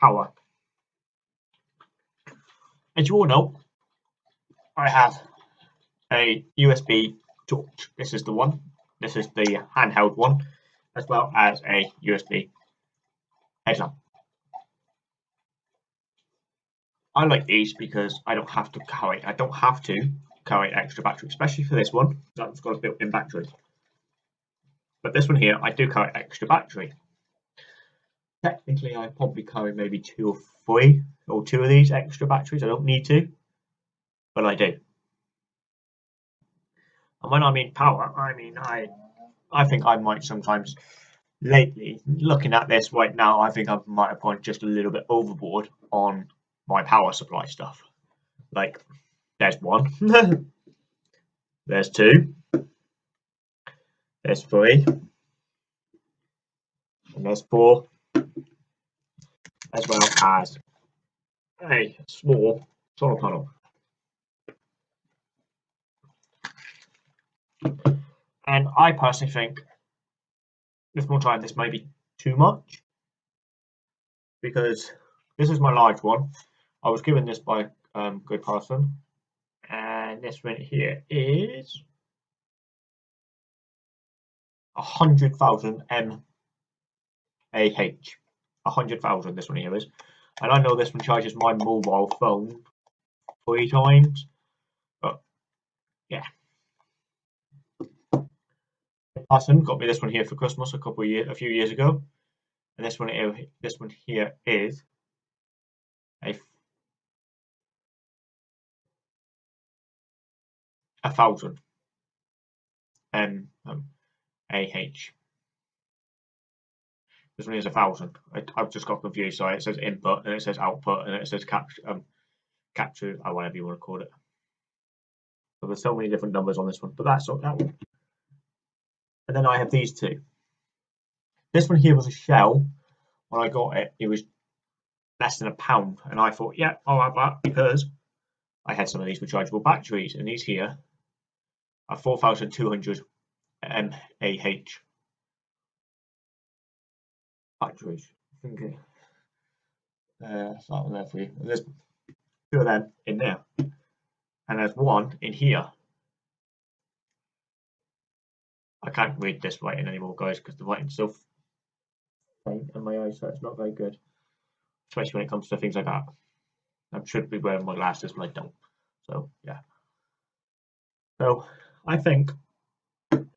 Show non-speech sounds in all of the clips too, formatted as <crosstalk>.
Power. As you all know, I have a USB torch. This is the one. This is the handheld one, as well as a USB headlamp. I like these because I don't have to carry. I don't have to carry extra battery, especially for this one. That's got a built-in battery. But this one here, I do carry extra battery. Technically, I probably carry maybe two or three or two of these extra batteries. I don't need to, but I do. And when I mean power, I mean I, I think I might sometimes lately looking at this right now, I think I might have gone just a little bit overboard on my power supply stuff. Like, there's one, <laughs> there's two, there's three, and there's four, as well as a small solar panel. And I personally think with more time this may be too much because this is my large one. I was given this by um, good person and this one here is 100,000 mAh. 100,000 this one here is. And I know this one charges my mobile phone three times. But, yeah. Patton got me this one here for Christmas a couple of years, a few years ago. And this one here, this one here is a a thousand. M a h. um, A H. This one is a thousand. I, have just got confused. Sorry, it says input and it says output and it says capture, um, capture, or whatever you want to call it. So there's so many different numbers on this one, but that's not that one. And then I have these two. This one here was a shell. When I got it, it was less than a pound, and I thought, yeah, I'll have that because I had some of these rechargeable batteries, and these here are 4,200 mAh batteries. I think uh, that's not there for you. There's two of them in there, and there's one in here. I can't read this writing anymore, guys, because the writing's so faint in my eyes, so it's not very good, especially when it comes to things like that. I should be wearing my glasses, but I don't. So yeah. So I think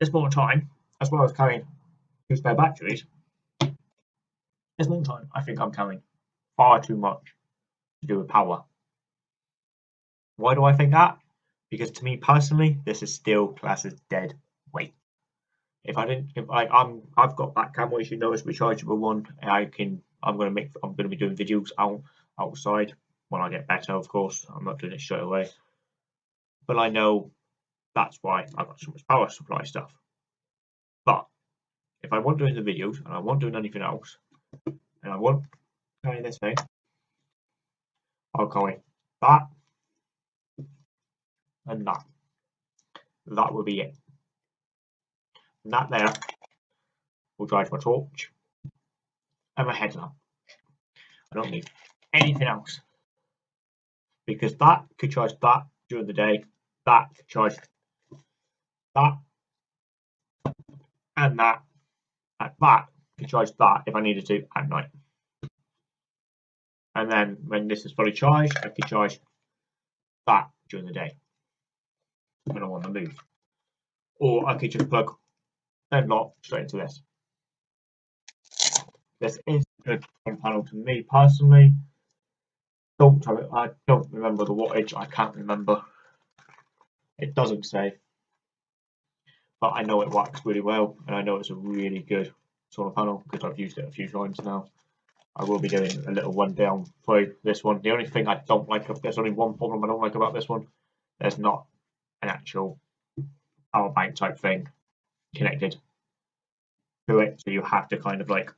it's more time, as well as carrying two spare batteries. It's more time. I think I'm carrying far too much to do with power. Why do I think that? Because to me personally, this is still classed as dead weight. If I didn't, if I, I'm, I've got that camera, as you know, it's rechargeable one. I can, I'm gonna make, I'm gonna be doing videos out outside when I get better, of course. I'm not doing it straight away, but I know that's why I've got so much power supply stuff. But if I want doing the videos and I want doing anything else, and I want carrying this thing, I'll carry that. And that. That will be it. And that there will charge my torch and my headlamp. I don't need anything else. Because that could charge that during the day, that could charge that. And that. And that could charge that if I needed to at night. And then when this is fully charged, I could charge that during the day when I want to move. Or I could just plug and lock straight into this. This is a good panel to me personally. Don't I don't remember the wattage, I can't remember. It doesn't say. But I know it works really well and I know it's a really good solar panel because I've used it a few times now. I will be doing a little one down through this one. The only thing I don't like, there's only one problem I don't like about this one. There's not an actual power bank type thing connected to it. So you have to kind of like,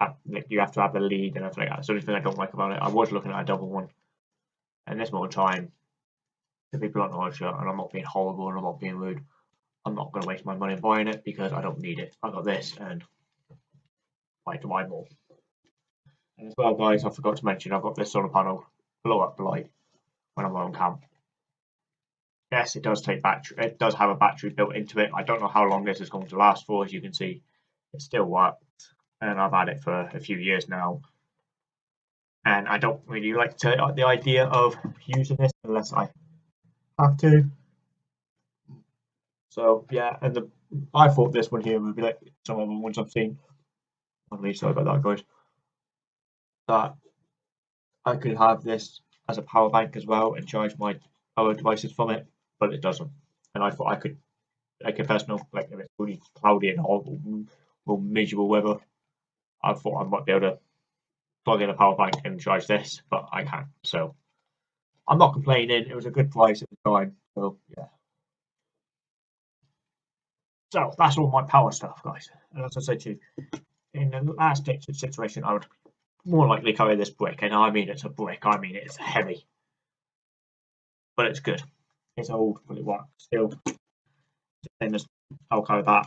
have, you have to have the lead and everything like that. That's the only thing I don't like about it. I was looking at a double one. And this more time, to be blunt, and I'm not being horrible and I'm not being rude, I'm not going to waste my money buying it because I don't need it. I got this and why do I more? And as well, guys, I forgot to mention I've got this solar panel blow up light when I'm on camp. Yes, it does take battery. It does have a battery built into it. I don't know how long this is going to last for. As you can see, it still works, and I've had it for a few years now. And I don't really like to, the idea of using this unless I have to. So yeah, and the I thought this one here would be like some of the ones I've seen. I'm really sorry about that, guys. That I could have this as a power bank as well and charge my other devices from it, but it doesn't. And I thought I could, like a personal, like if it's really cloudy and horrible or miserable weather, I thought I might be able to plug in a power bank and charge this, but I can't. So I'm not complaining. It was a good price at the time. So yeah. So that's all my power stuff, guys. And as I said to you, in the last situation, I would more likely carry this brick, and I mean it's a brick. I mean it's heavy, but it's good. It's old, but it works still. As I'll carry that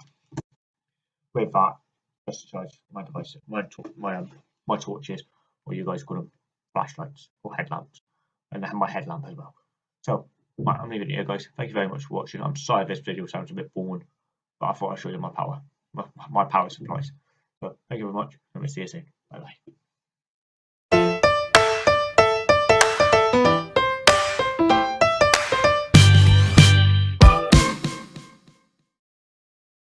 with that. Just charge my device, my my um, my torches, or you guys call them flashlights or headlamps, and have my headlamp as well. So right, I'm leaving it here, guys. Thank you very much for watching. I'm sorry if this video sounds a bit boring but I thought I'd show you my power, my, my power supplies. So thank you very much, and we'll see you soon. Bye bye.